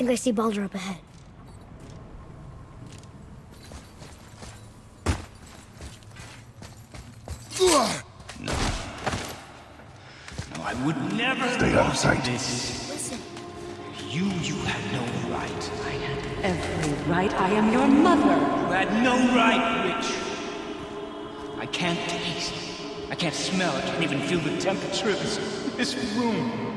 Wait, I think I see Baldur up ahead. No. No, I would never Stay out of sight. This. Listen, You, you had no right. I had every right. I am your mother. You had no right, Witch. I can't taste. I can't smell. I can't even feel the temperature of this, this room.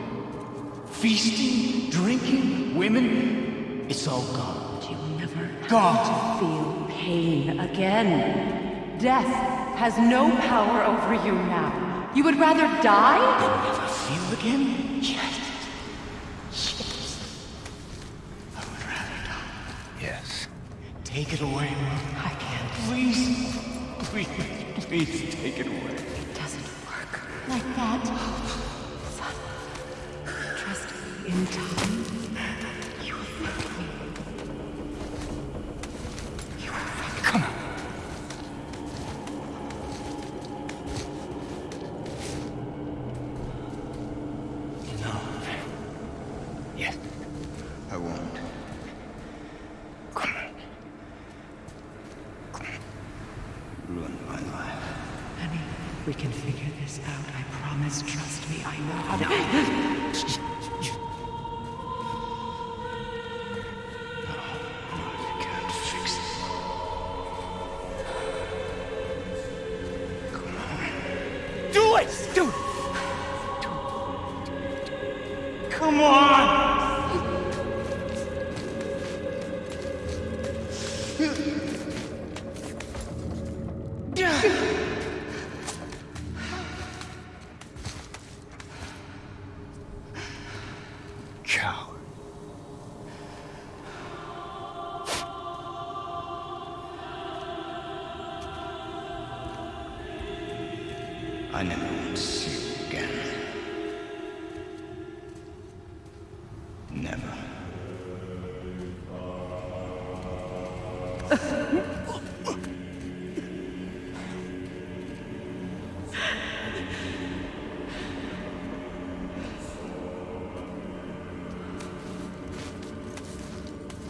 Feasting, drinking, women. It's all gone. You'll never Gone. feel pain again. Death has no power over you now. You would rather die? Never feel again? Yes. Yes. I would rather die. Yes. Take it away. I can't. Please. Please, please take it away. It doesn't work like that. Oh, In time.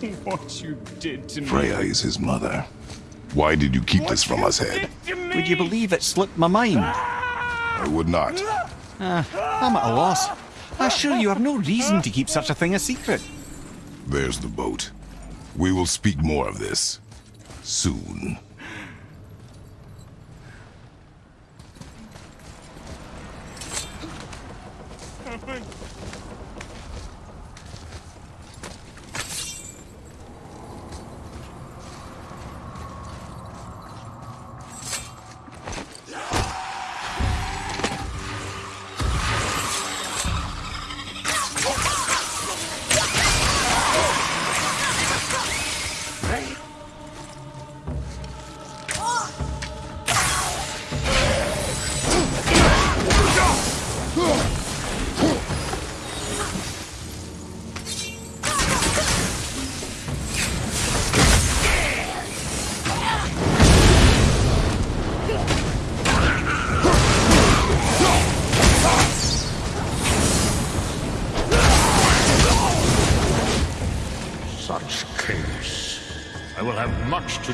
What you did to me. Freya is his mother. Why did you keep this from us, Head? Would you believe it slipped my mind? Ah. I would not. Ah, I'm at a loss. I assure you I've no reason to keep such a thing a secret. There's the boat. We will speak more of this. Soon.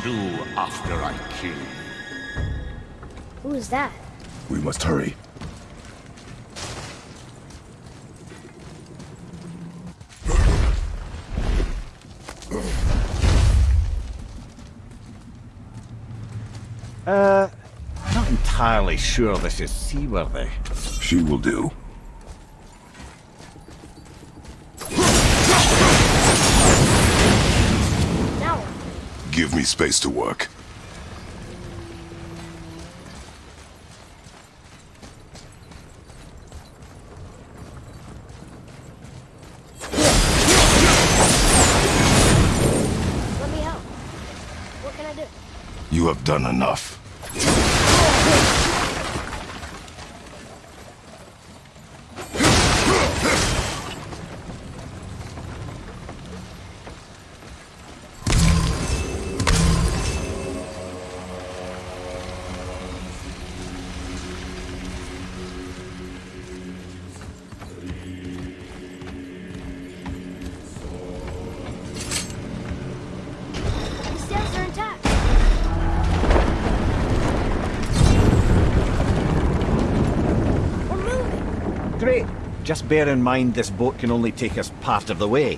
do after I kill. who is that? We must hurry. Uh, not entirely sure this is seaworthy. She will do. Me space to work. Let me help. What can I do? You have done enough. Just bear in mind this boat can only take us part of the way.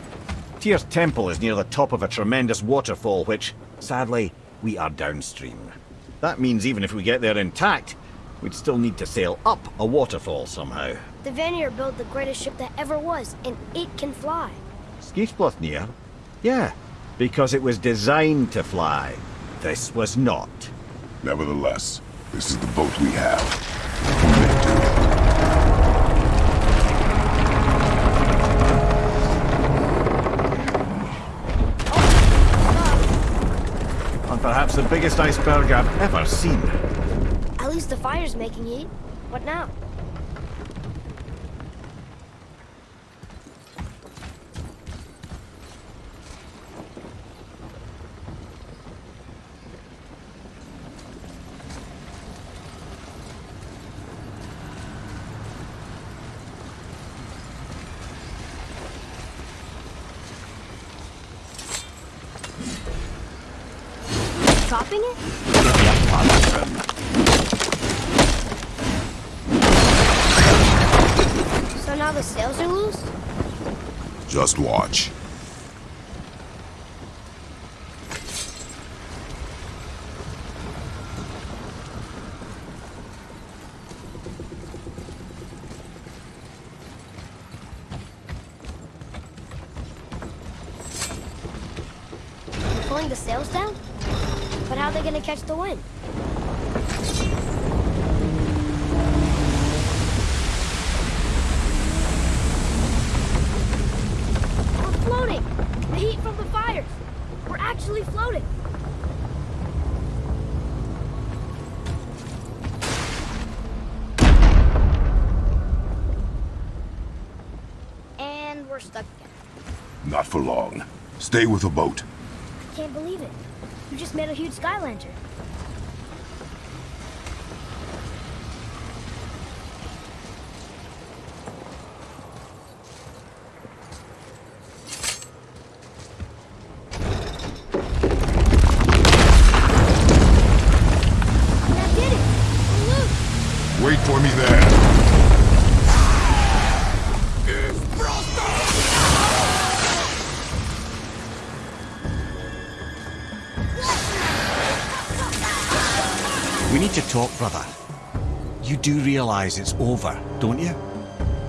Tyr's temple is near the top of a tremendous waterfall, which, sadly, we are downstream. That means even if we get there intact, we'd still need to sail up a waterfall somehow. The Vanir built the greatest ship that ever was, and it can fly. Skíðblaðnir? Yeah, because it was designed to fly. This was not. Nevertheless, this is the boat we have. And perhaps the biggest iceberg I've ever seen. At least the fire's making heat. What now? Topping it? So now the sails are loose? Just watch. They're pulling the sails down? But how are they gonna catch the wind? We're floating! The heat from the fires! We're actually floating! And we're stuck again. Not for long. Stay with the boat. I can't believe it. You just made a huge sky lantern. Brother. You do realize it's over, don't you?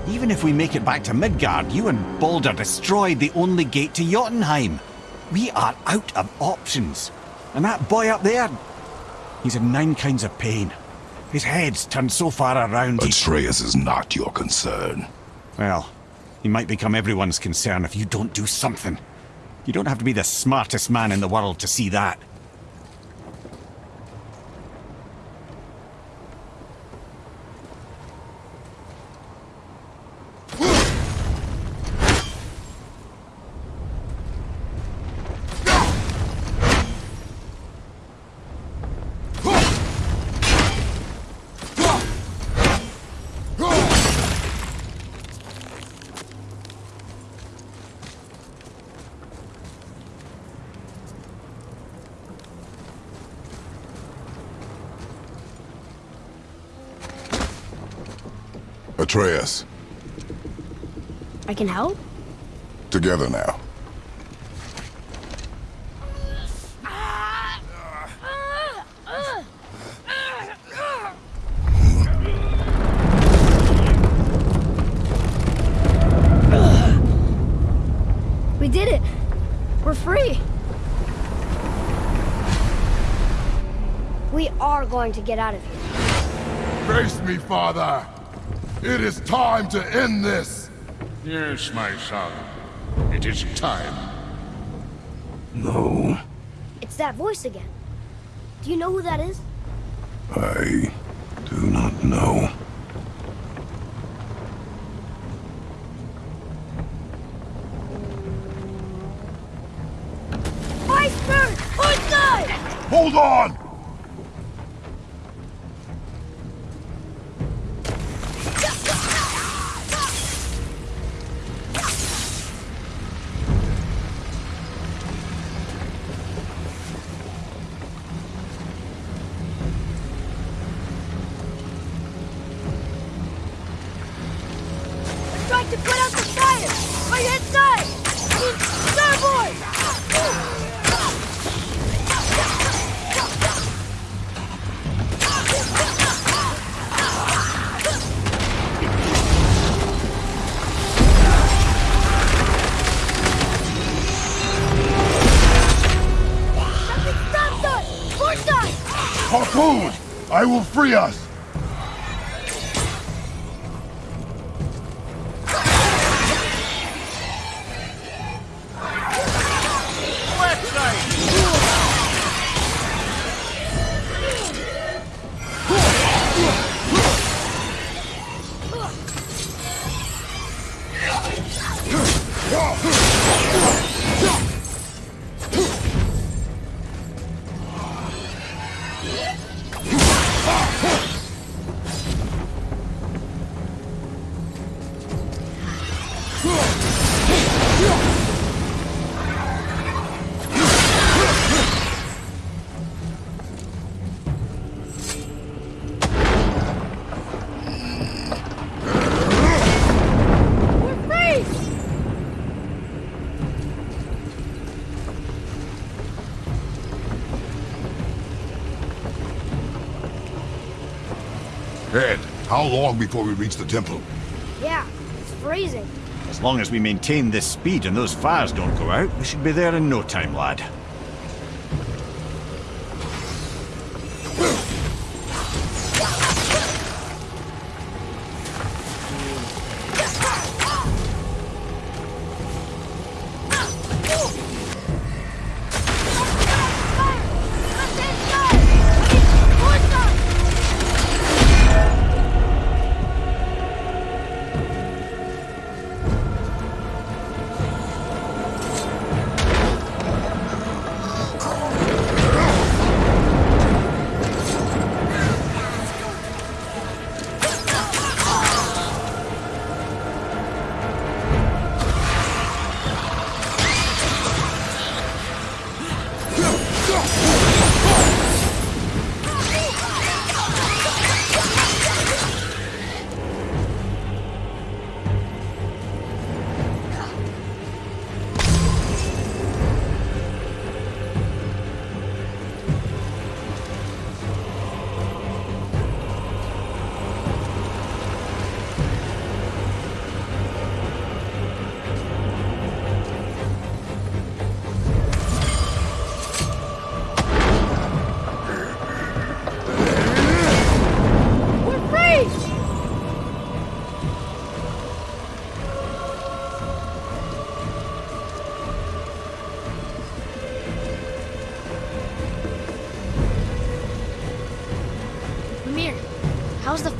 Even if we make it back to Midgard, you and Baldur destroyed the only gate to Jotunheim. We are out of options. And that boy up there, he's in nine kinds of pain. His head's turned so far around. he- Atreus is not your concern. Well, he might become everyone's concern if you don't do something. You don't have to be the smartest man in the world to see that. Atreus, I can help? together now. We did it! We're free! We are going to get out of here. Face me, father. It is time to end this. Yes, my son. It is time. No, It's that voice again. Do you know who that is? Harpoon! I will free us! How long before we reach the temple? Yeah, it's freezing. As long as we maintain this speed and those fires don't go out, we should be there in no time, lad.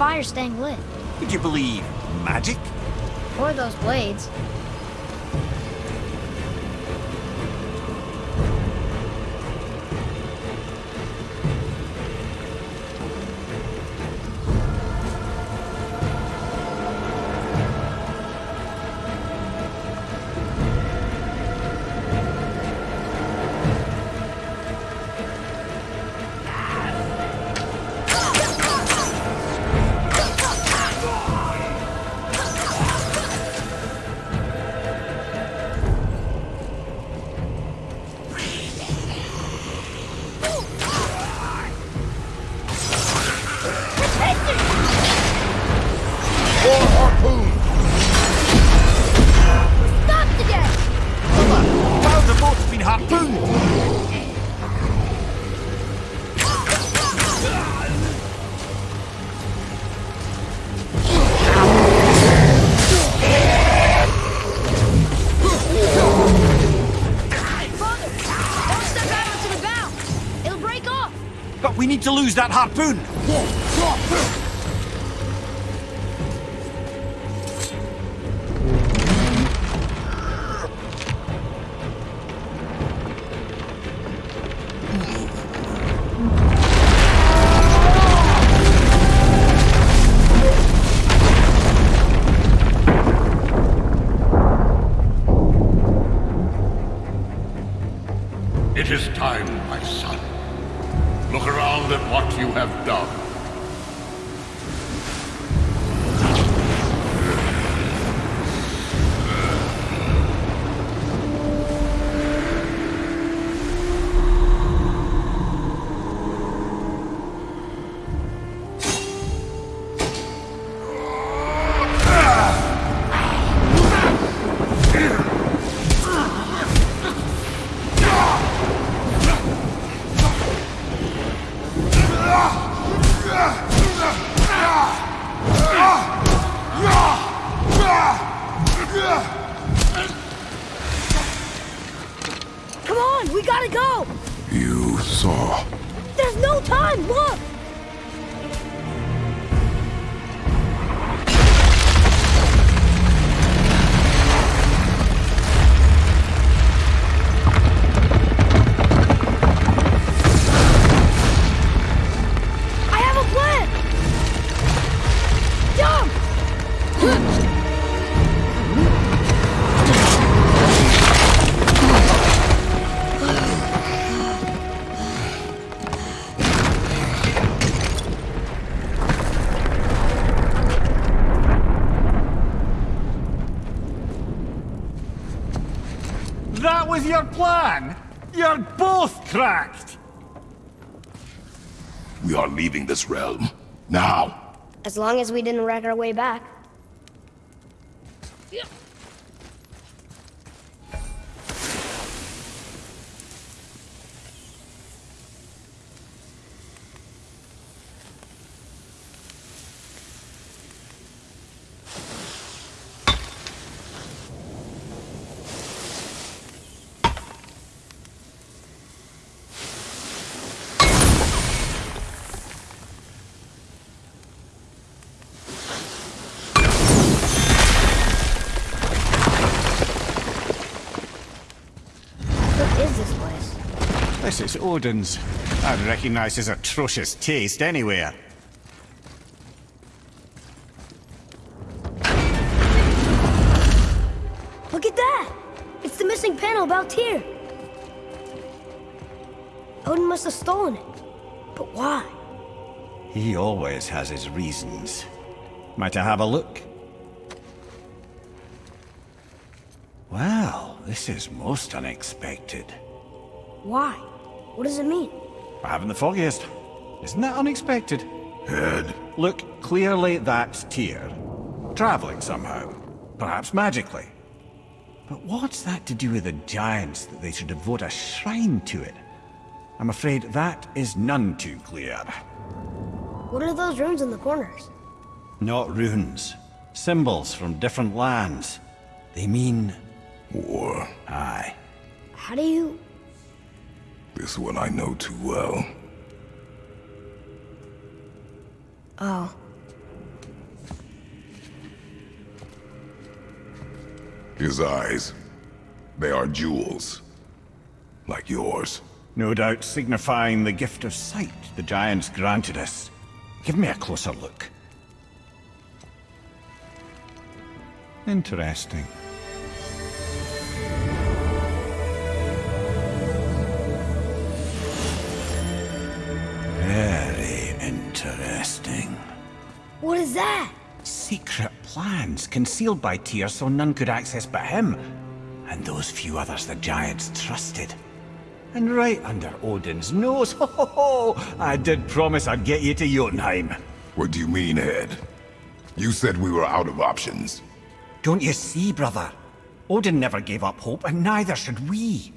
How's fire staying lit? Would you believe magic? Or those blades? Lose that harpoon! It was your plan? You're both cracked! We are leaving this realm. Now! As long as we didn't wreck our way back. What is this place? This is Odin's. I'd recognize his atrocious taste anywhere. Look at that! It's the missing panel about Tyr. Odin must have stolen it. But why? He always has his reasons. Might I have a look? Well, this is most unexpected. Why? What does it mean? I haven't the foggiest. Isn't that unexpected? Head. Look, clearly that's Tyr. Traveling somehow. Perhaps magically. But what's that to do with the giants that they should devote a shrine to it? I'm afraid that is none too clear. What are those runes in the corners? Not runes. Symbols from different lands. They mean... War. Aye. How do you... This one I know too well. Oh. His eyes. They are jewels. Like yours. No doubt signifying the gift of sight the giants granted us. Give me a closer look. Interesting. Concealed by Tyr so none could access but him. And those few others the giants trusted. And right under Odin's nose, ho ho ho! I did promise I'd get you to Jotunheim. What do you mean, Head? You said we were out of options. Don't you see, brother? Odin never gave up hope, and neither should we.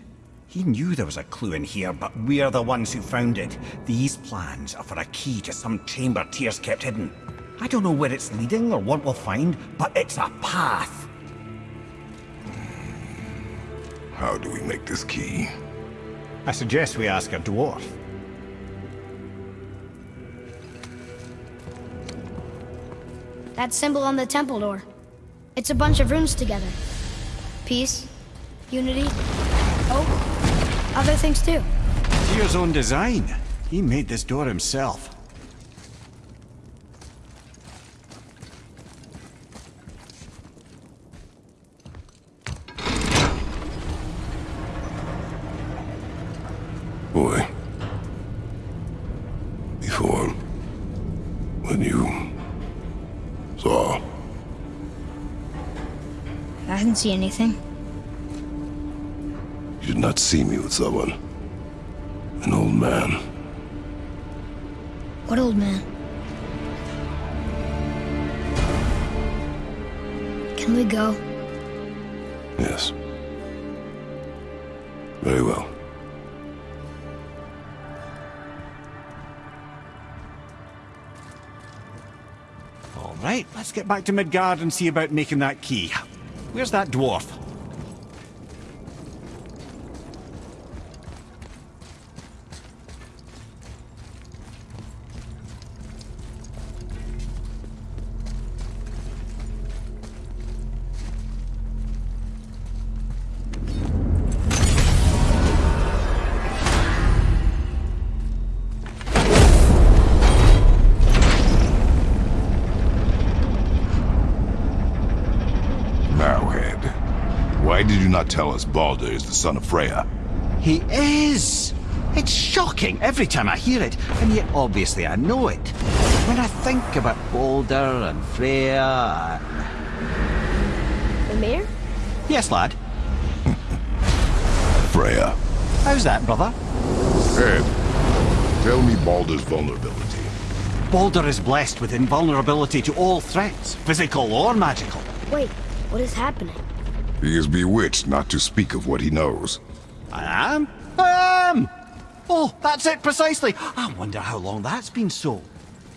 He knew there was a clue in here, but we're the ones who found it. These plans are for a key to some chamber Tyr's kept hidden. I don't know where it's leading or what we'll find, but it's a path. How do we make this key? I suggest we ask a dwarf. That symbol on the temple door. It's a bunch of runes together. Peace, unity, hope, other things too. Tyr's own design. He made this door himself. I didn't see anything. You did not see me with someone. An old man. What old man? Can we go? Yes. Very well. All right, let's get back to Midgard and see about making that key. Where's that dwarf? Not tell us Baldur is the son of Freya? He is! It's shocking every time I hear it, and yet obviously I know it. When I think about Baldur and Freya the mayor. Yes, lad. Freya. How's that, brother? Ed, tell me Baldur's vulnerability. Baldur is blessed with invulnerability to all threats, physical or magical. Wait, what is happening? He is bewitched not to speak of what he knows. I am? I am! Oh, that's it precisely. I wonder how long that's been so.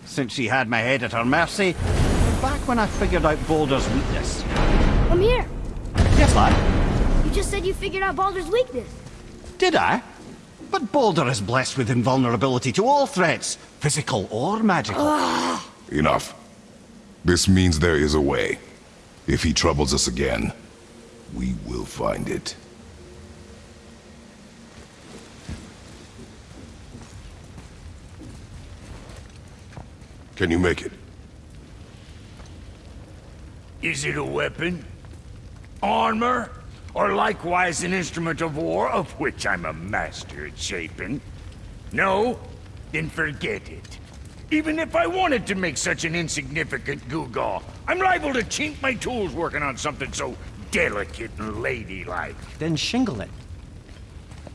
Since she had my head at her mercy, back when I figured out Baldur's weakness. I'm here. Yes, lad? You just said you figured out Baldur's weakness. Did I? But Baldur is blessed with invulnerability to all threats, physical or magical. Enough. This means there is a way. If he troubles us again, we will find it. Can you make it? Is it a weapon? Armor? Or likewise an instrument of war, of which I'm a master at shaping? No? Then forget it. Even if I wanted to make such an insignificant gewgaw, I'm liable to chink my tools working on something so delicate and ladylike. Then shingle it.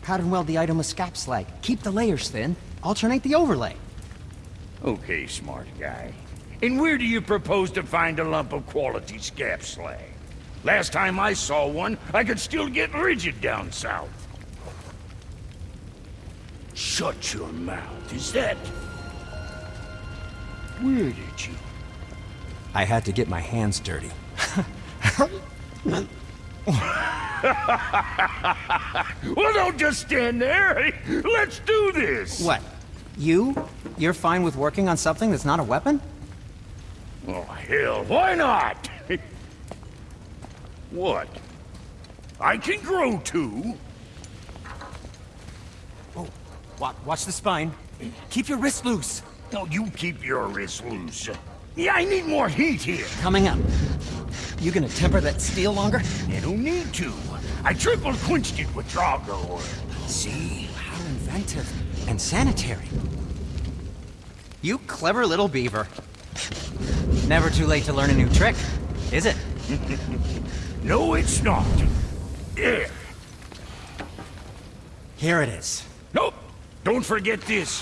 Pattern weld the item with Skap Slag. Keep the layers thin. Alternate the overlay. Okay, smart guy. And where do you propose to find a lump of quality Skap Slag? Last time I saw one, I could still get rigid down south. Shut your mouth, is that... Where did you... I had to get my hands dirty. Well, don't just stand there. Let's do this. What? You? You're fine with working on something that's not a weapon? Oh, hell, why not? what? I can grow too. Oh, wa watch the spine. Keep your wrist loose. No, you keep your wrist loose. Yeah, I need more heat here. Coming up. You gonna temper that steel longer? You don't need to. I triple quenched it with Drago oil. See? How inventive. And sanitary. You clever little beaver. Never too late to learn a new trick, is it? No, it's not. There. Here it is. Nope. Don't forget this.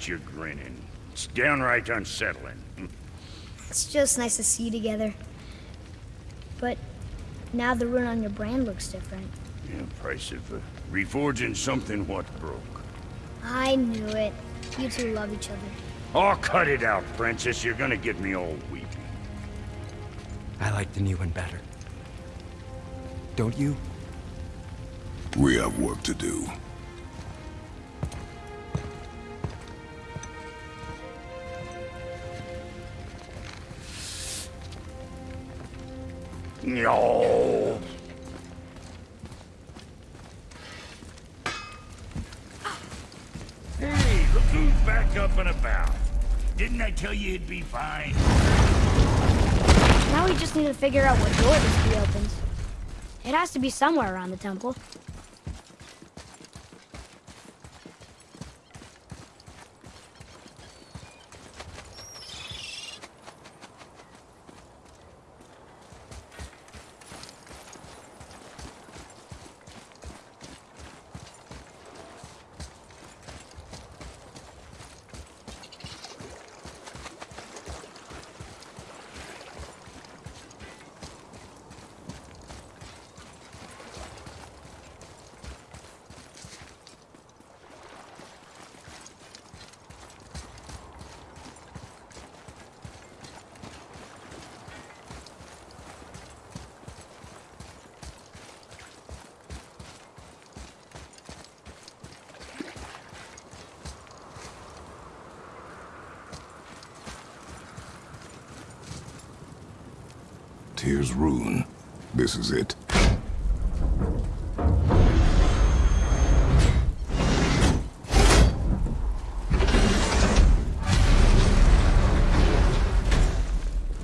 Oh, quit your grinning. It's downright unsettling. It's just nice to see you together. But now the rune on your brand looks different. Yeah, price of uh, reforging something what broke. I knew it. You two love each other. Oh, cut it out, Princess. You're gonna get me all weepy. I like the new one better. Don't you? We have work to do. No. Hey, look who's back up and about. Didn't I tell you it'd be fine? Now we just need to figure out what door this key opens. It has to be somewhere around the temple. Tyr's rune. This is it.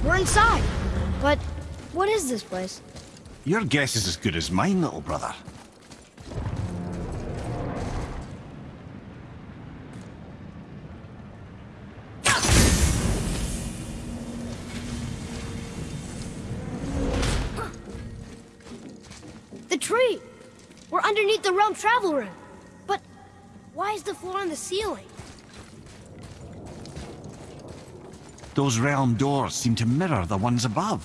We're inside. But what is this place? Your guess is as good as mine, little brother. Travel room. But why is the floor on the ceiling? Those realm doors seem to mirror the ones above.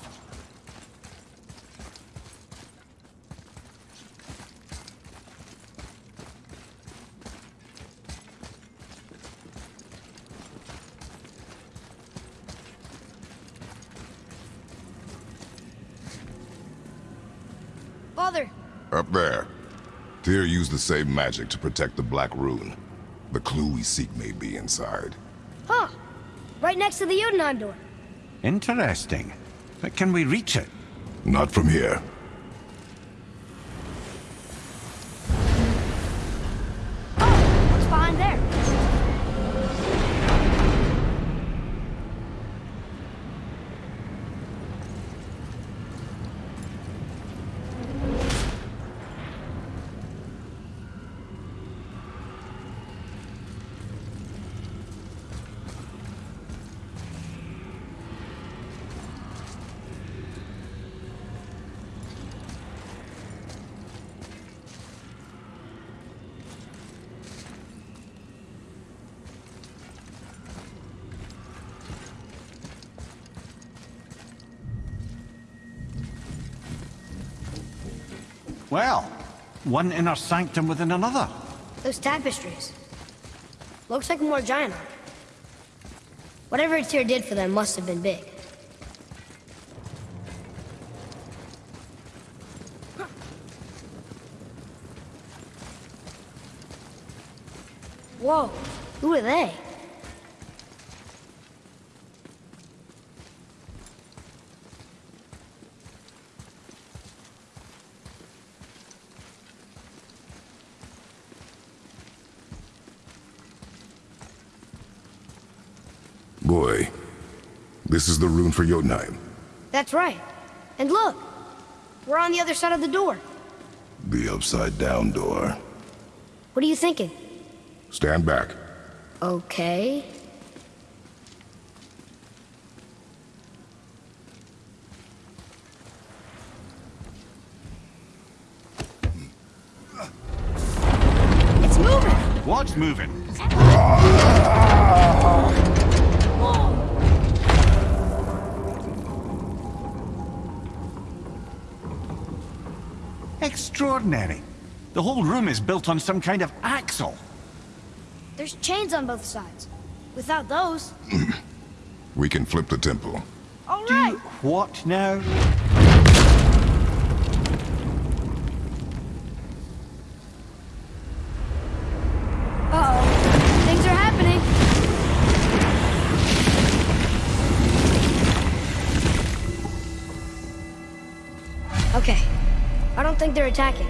Father, Up there. Tyr used the same magic to protect the Black Rune. The clue we seek may be inside. huh? Right next to the Jotunheim door. Interesting. But can we reach it? Not from here. Well, one inner sanctum within another. Those tapestries. Looks like more giant art. Whatever Tyr did for them must have been big. Whoa, who are they? Boy, this is the rune for Jotunheim. That's right. And look, we're on the other side of the door. The upside down door. What are you thinking? Stand back. Okay. It's moving! What's moving? Extraordinary. The whole room is built on some kind of axle. There's chains on both sides. Without those... We can flip the temple. All Do right. what now? Think they're attacking.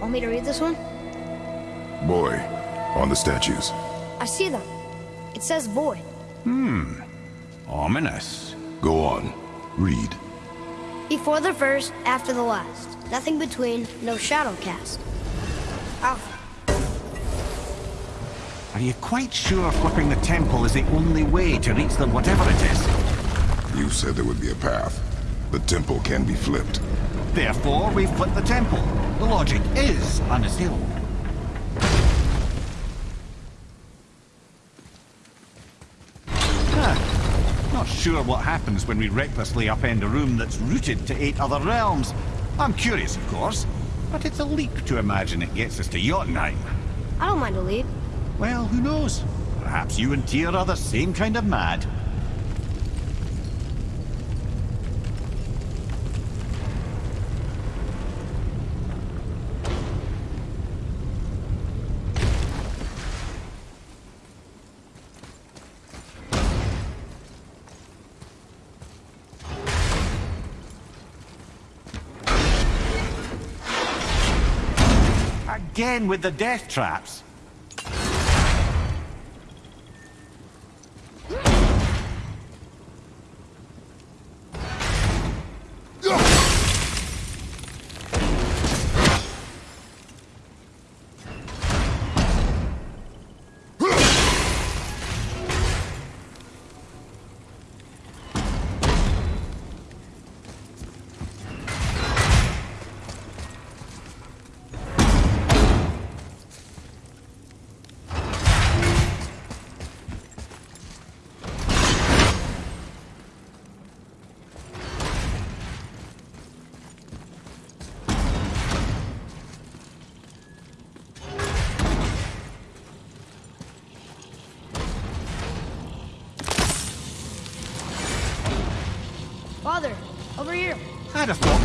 Want me to read this one? Boy, on the statues. I see them. It says void. Hmm. Ominous. Go on. Read. Before the first, after the last. Nothing between, no shadow cast. Alpha. Are you quite sure flipping the temple is the only way to reach the whatever it is? You said there would be a path. The temple can be flipped. Therefore, we flip the temple. The logic is unassailable. Not sure what happens when we recklessly upend a room that's rooted to eight other realms. I'm curious, of course, but it's a leap to imagine it gets us to Jotunheim. I don't mind a lead. Well, who knows? Perhaps you and Tyr are the same kind of mad. Again with the death traps.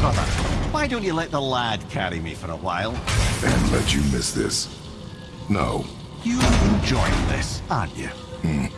Brother. Why don't you let the lad carry me for a while? And let you miss this. No. You're enjoying this, aren't you? Jane,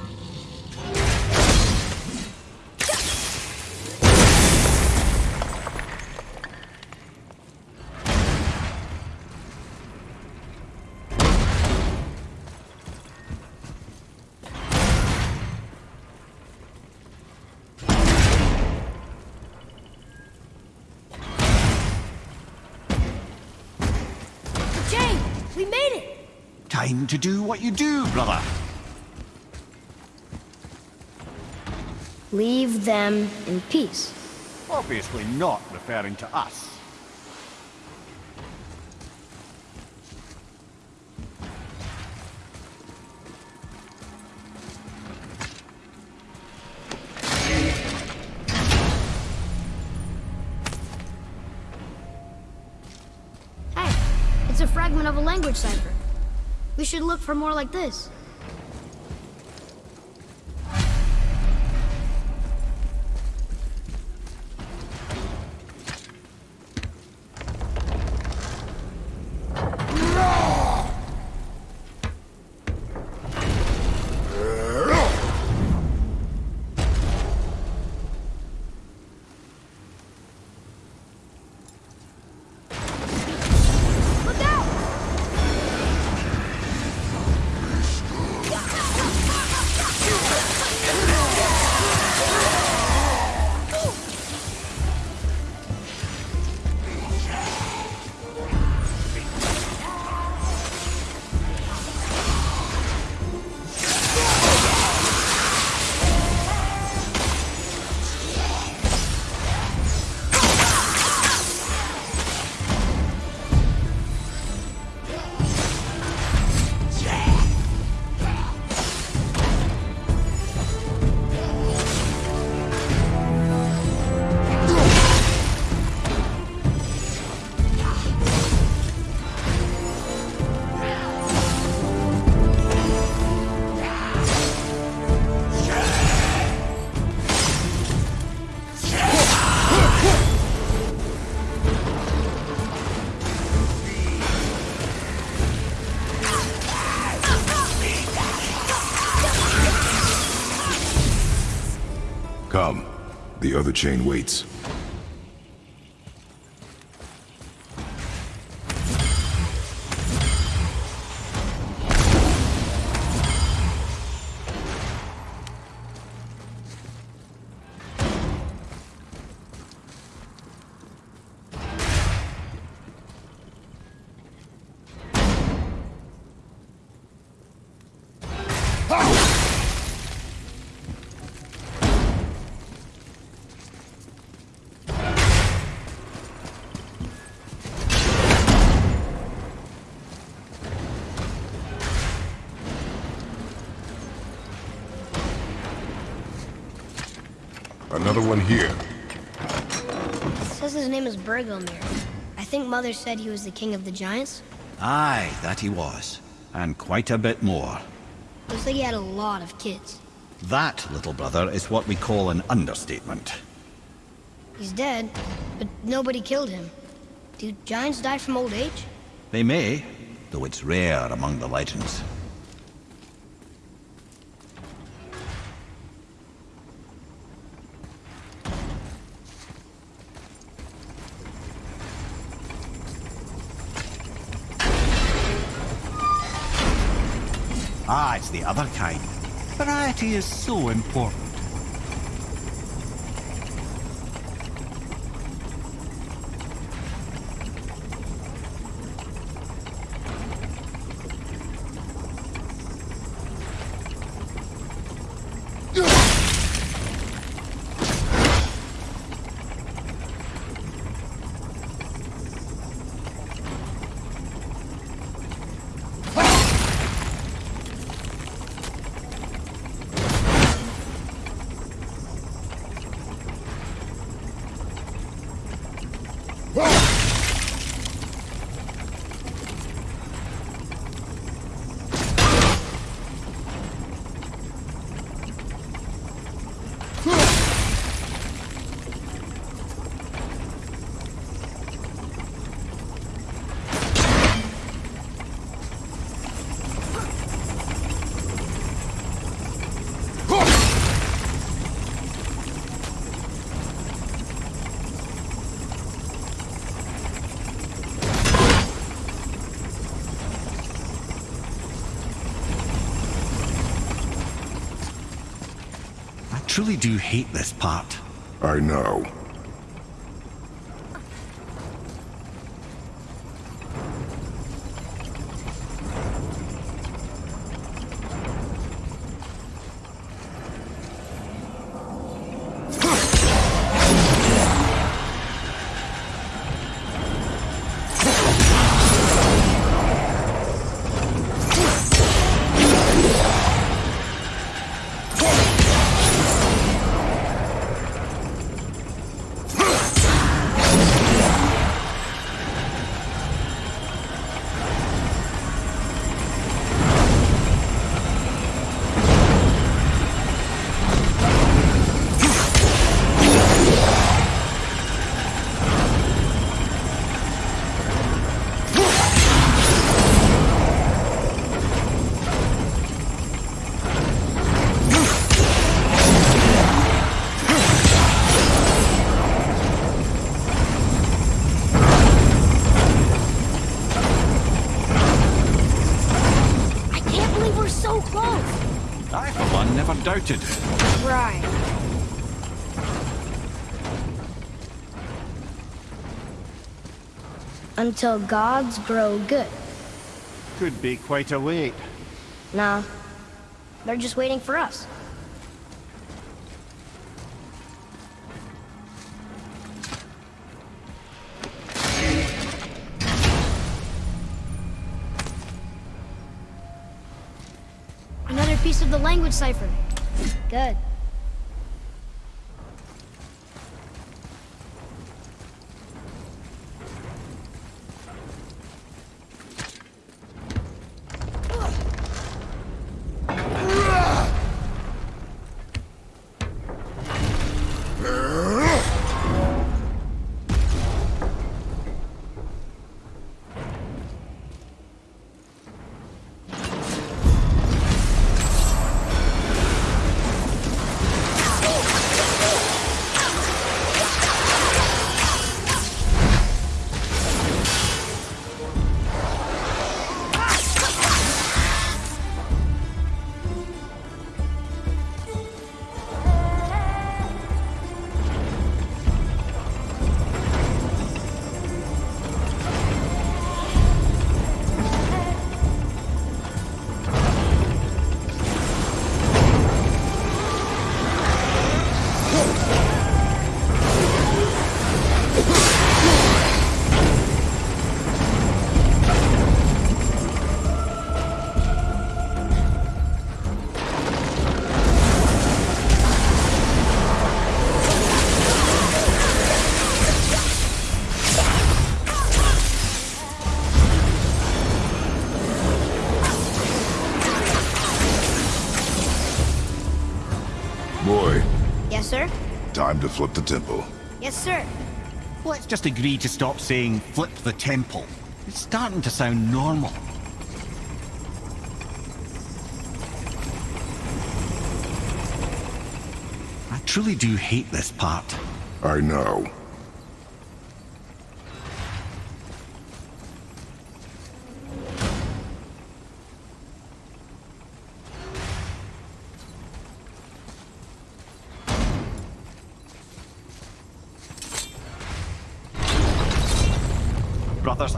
Time to do what you do, brother. Leave them in peace. Obviously not referring to us. Should look for more like this. The other chain waits. Another one here. says his name is Bergelmir. I think Mother said he was the king of the giants. Aye, that he was. And quite a bit more. Looks like he had a lot of kids. That, little brother, is what we call an understatement. He's dead, but nobody killed him. Do giants die from old age? They may, though it's rare among the legends. The other kind. Variety is so important. I truly do hate this part. I know. Until gods grow good. Could be quite a wait. Nah. They're just waiting for us. Another piece of the language cipher. Good. Flip the temple. Yes, sir. Let's just agree to stop saying flip the temple. It's starting to sound normal. I truly do hate this part. I know.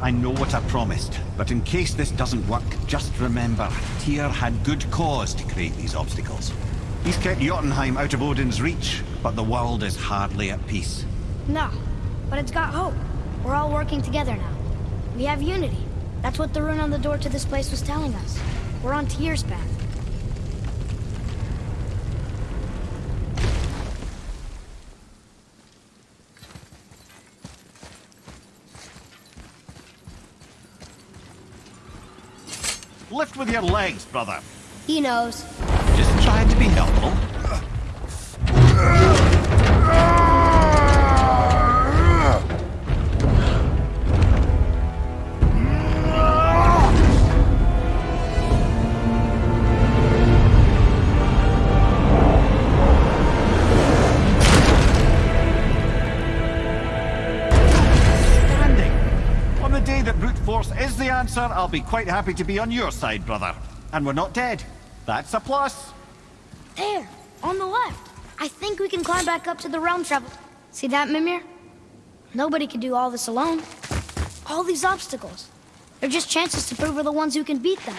I know what I promised. But in case this doesn't work, just remember, Tyr had good cause to create these obstacles. He's kept Jotunheim out of Odin's reach, but the world is hardly at peace. No, but it's got hope. We're all working together now. We have unity. That's what the rune on the door to this place was telling us. We're on Tyr's path. With your legs, brother. He knows. Just trying to be helpful. I'll be quite happy to be on your side, brother. And we're not dead. That's a plus. There, on the left. I think we can climb back up to the realm travel. See that, Mimir? Nobody can do all this alone. All these obstacles. They're just chances to prove we're the ones who can beat them.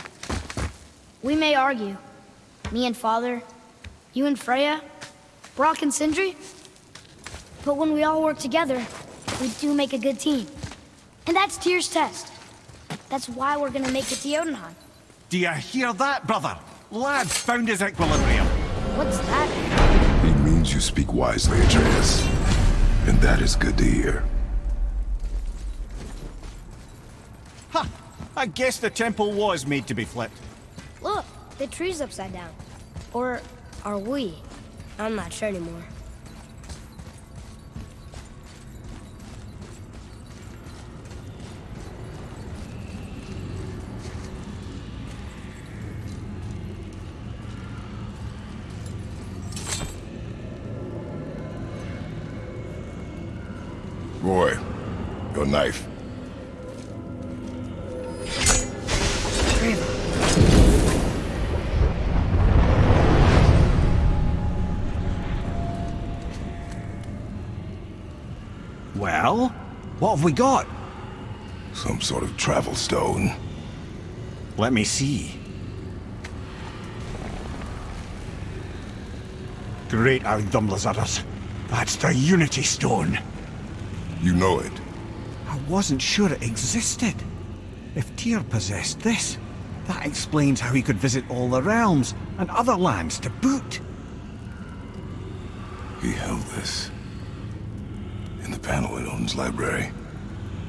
We may argue. Me and Father, you and Freya, Brok and Sindri. But when we all work together, we do make a good team. And that's Tyr's test. That's why we're gonna make it to Jotunheim. Do you hear that, brother? Lad's found his equilibrium. What's that? He means you speak wisely, Atreus. And that is good to hear. Ha! I guess the temple was made to be flipped. Look, the tree's upside down. Or are we? I'm not sure anymore. Boy, your knife. Well, what have we got? Some sort of travel stone. Let me see. Great Ardumlazaras. That's the Unity Stone. You know it. I wasn't sure it existed. If Tyr possessed this, that explains how he could visit all the realms and other lands to boot. He held this. In the panel in Odin's library.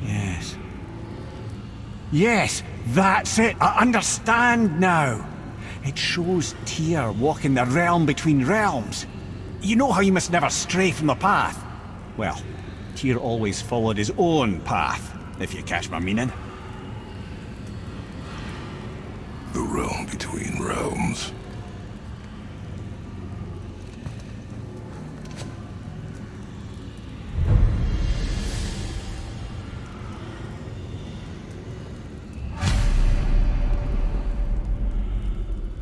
Yes. Yes, that's it. I understand now. It shows Tyr walking the realm between realms. You know how you must never stray from the path? Well, Tyr always followed his own path, if you catch my meaning. The realm between realms.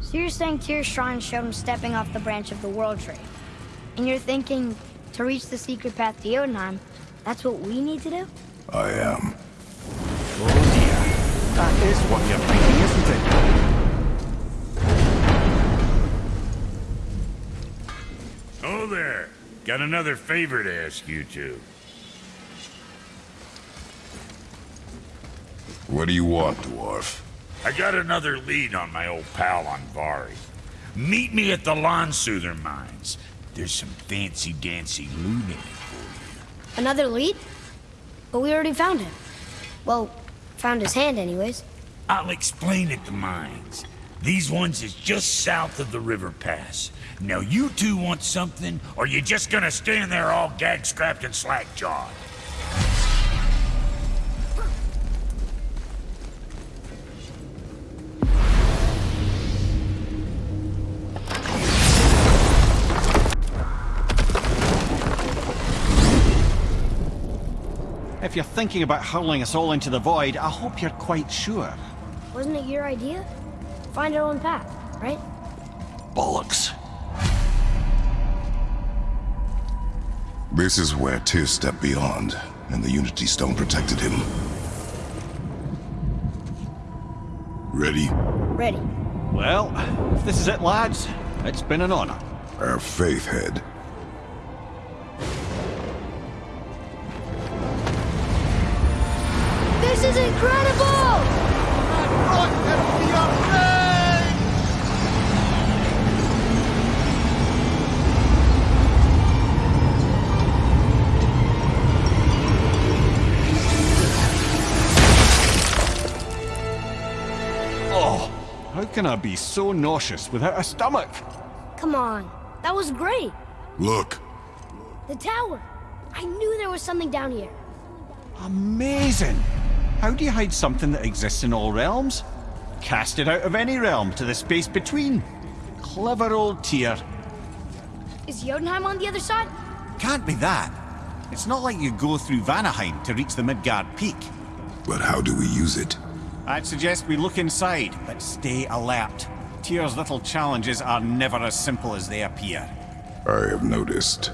So you're saying Tyr's shrine showed him stepping off the branch of the World Tree. And you're thinking, to reach the secret path to Jotunheim, that's what we need to do? I am. Oh dear. That is what you're thinking, isn't it? Oh there. Got another favor to ask you two. What do you want, dwarf? I got another lead on my old pal Andvari. Meet me at the Landsuther Mines. There's some fancy-dancy loot in it for you. Another lead? But we already found him. Well, found his hand anyways. I'll explain at the mines. These ones is just south of the river pass. Now you two want something, or you just gonna stand there all gag-scrapped and slack-jawed? If you're thinking about hurling us all into the void, I hope you're quite sure. Wasn't it your idea? Find our own path, right? Bollocks. This is where Tyr stepped beyond, and the Unity Stone protected him. Ready? Ready. Well, if this is it, lads, it's been an honor. Have faith, Head. This is incredible! Oh, how can I be so nauseous without a stomach? Come on. That was great. Look, The tower. I knew there was something down here. Amazing! How do you hide something that exists in all realms? Cast it out of any realm to the space between. Clever old Tyr. Is Jotunheim on the other side? Can't be that. It's not like you go through Vanaheim to reach the Midgard Peak. but how do we use it? I'd suggest we look inside, but stay alert. Tyr's little challenges are never as simple as they appear. I have noticed.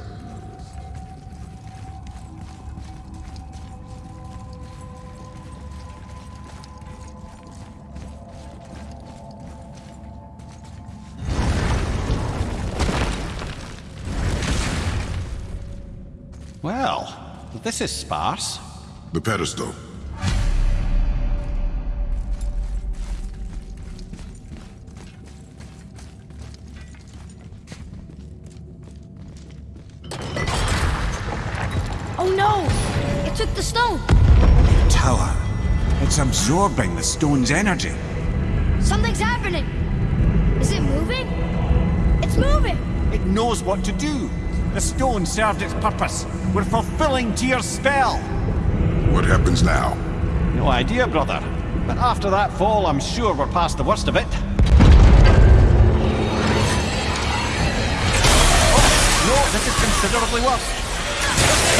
This is sparse. The pedestal. Oh no! It took the stone! The Tower. It's absorbing the stone's energy. Something's happening! Is it moving? It's moving! It knows what to do. The stone served its purpose. We're fulfilling Tyr's spell. What happens now? No idea, brother. But after that fall, I'm sure we're past the worst of it. Oh, no, this is considerably worse.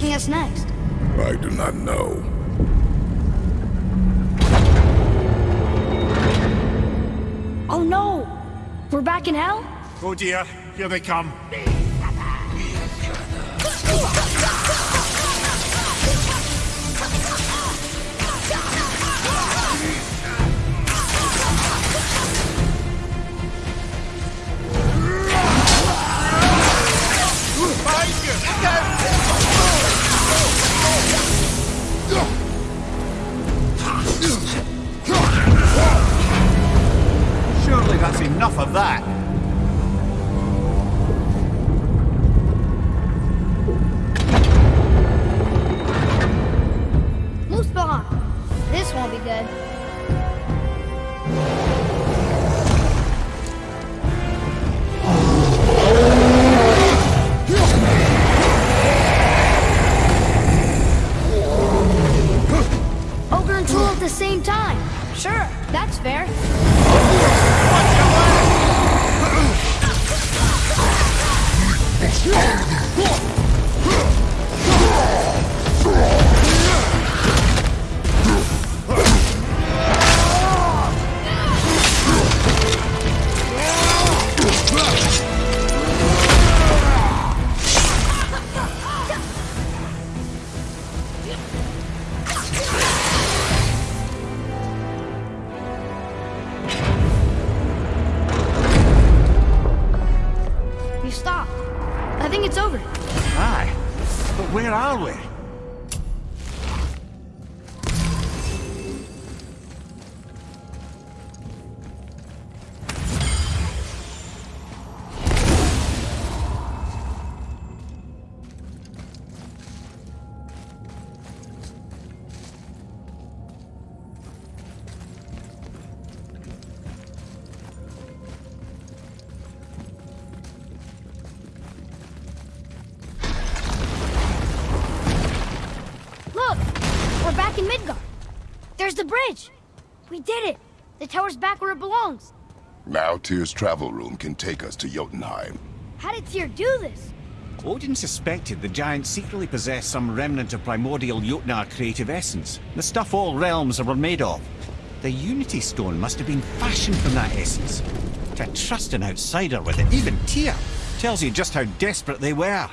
Taking us next? I do not know. Oh no! We're back in hell? Oh dear, here they come. Enough of that. Back where it belongs. Now Tyr's travel room can take us to Jotunheim. How did Tyr do this? Odin suspected the giants secretly possessed some remnant of primordial Jotnar creative essence, the stuff all realms were made of. The Unity Stone must have been fashioned from that essence. To trust an outsider with it, even Tyr, tells you just how desperate they were.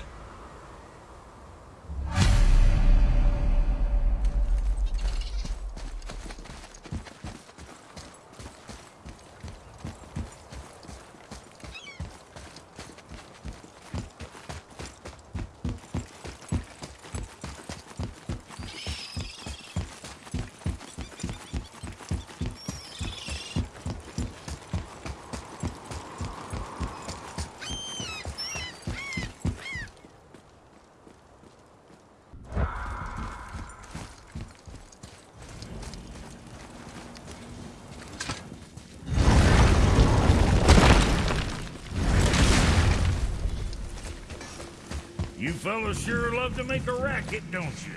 You fellas sure love to make a racket, don't you?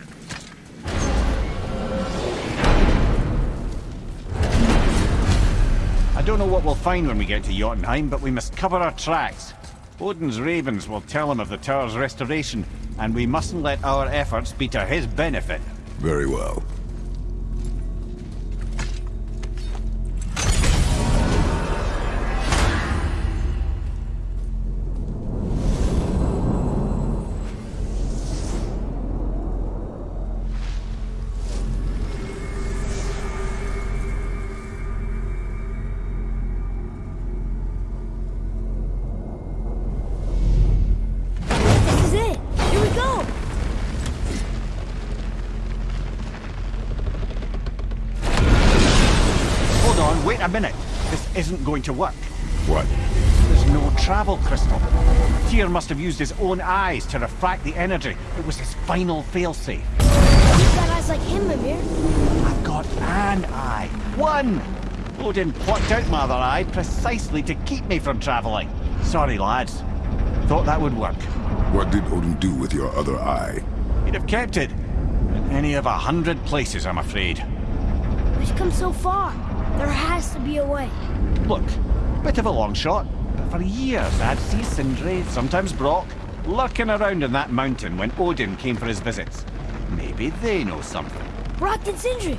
I don't know what we'll find when we get to Jotunheim, but we must cover our tracks. Odin's ravens will tell him of the tower's restoration, and we mustn't let our efforts be to his benefit. Very well. This isn't going to work. What? There's no travel crystal. Tyr must have used his own eyes to refract the energy. It was his final failsafe. You've got eyes like him, Mimir. I've got an eye. One! Odin plucked out my other eye precisely to keep me from traveling. Sorry, lads. Thought that would work. What did Odin do with your other eye? He'd have kept it. In any of a hundred places, I'm afraid. We've come so far. There has to be a way. Look, bit of a long shot, but for years I'd see Sindri, sometimes Brok, lurking around in that mountain when Odin came for his visits. Maybe they know something. Brok and Sindri.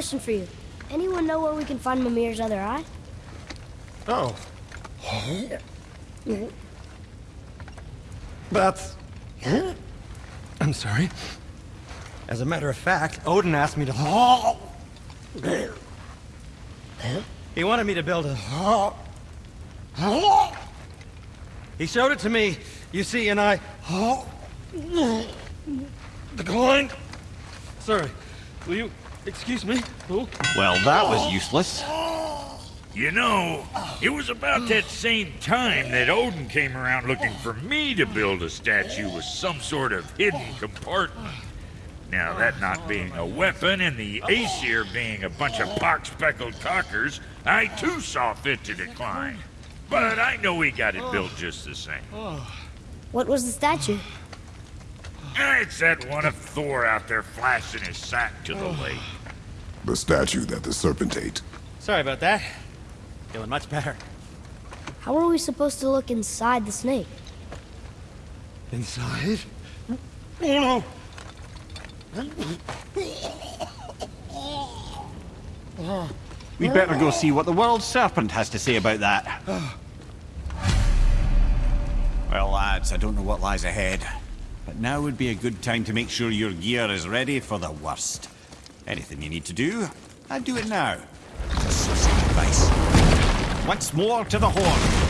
Question for you. Anyone know where we can find Mimir's other eye? Oh. That's... I'm sorry. As a matter of fact, Odin asked me to... He wanted me to build a... He showed it to me, you see, and I... The Declined. Sorry. Will you excuse me? Oh. Well, that was useless. You know, it was about that same time that Odin came around looking for me to build a statue with some sort of hidden compartment. Now, that not being a weapon and the Aesir being a bunch of pock-speckled cockers, I too saw fit to decline. But I know we got it built just the same. What was the statue? It's that one of Thor out there flashing his sack to the oh. lake. The statue that the serpent ate. Sorry about that. Feeling much better. How are we supposed to look inside the snake? Inside? Oh no! We'd better go see what the world serpent has to say about that. Ah. Well, lads, I don't know what lies ahead, but now would be a good time to make sure your gear is ready for the worst. Anything you need to do, I'd do it now. Advice. Once more to the horn.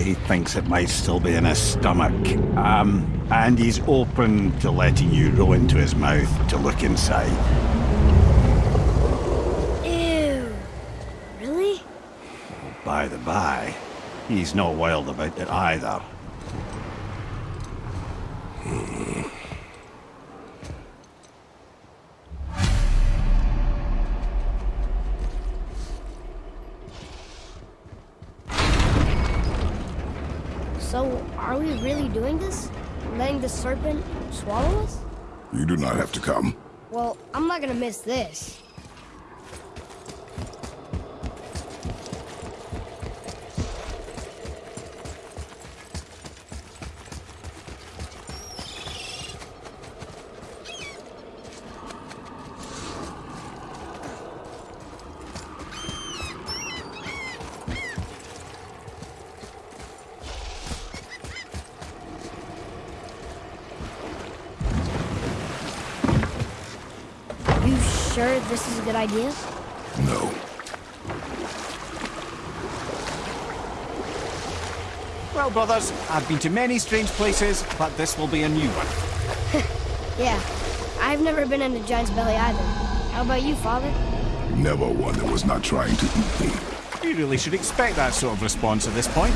He thinks it might still be in his stomach. Um, and he's open to letting you roll into his mouth to look inside. Ew. Really? By the by, he's not wild about it either. Serpent swallow us? You do not have to come. Well, I'm not gonna miss this. You sure this is a good idea? No. Well, brothers, I've been to many strange places, but this will be a new one. Yeah. I've never been in a giant's belly either. How about you, father? Never one that was not trying to eat me. You really should expect that sort of response at this point.